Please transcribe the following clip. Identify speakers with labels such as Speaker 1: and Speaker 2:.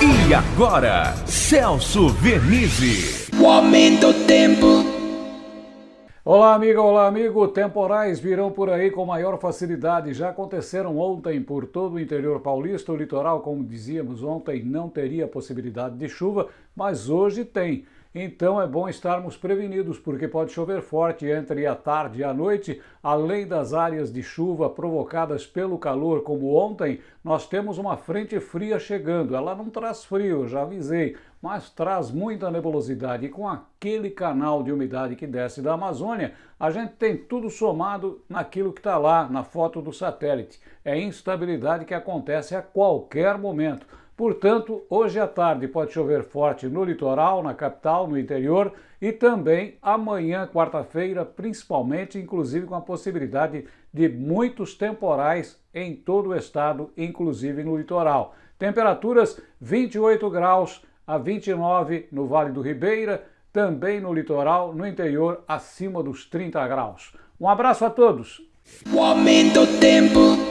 Speaker 1: E agora, Celso Vernizzi.
Speaker 2: O aumento do tempo.
Speaker 3: Olá, amiga, olá, amigo. Temporais virão por aí com maior facilidade. Já aconteceram ontem por todo o interior paulista. O litoral, como dizíamos ontem, não teria possibilidade de chuva, mas hoje tem. Então é bom estarmos prevenidos, porque pode chover forte entre a tarde e a noite, além das áreas de chuva provocadas pelo calor, como ontem, nós temos uma frente fria chegando. Ela não traz frio, já avisei, mas traz muita nebulosidade. E com aquele canal de umidade que desce da Amazônia, a gente tem tudo somado naquilo que está lá na foto do satélite. É instabilidade que acontece a qualquer momento. Portanto, hoje à tarde pode chover forte no litoral, na capital, no interior e também amanhã, quarta-feira, principalmente, inclusive com a possibilidade de muitos temporais em todo o estado, inclusive no litoral. Temperaturas 28 graus a 29 no Vale do Ribeira, também no litoral, no interior, acima dos 30 graus. Um abraço a todos!
Speaker 2: O aumento do tempo.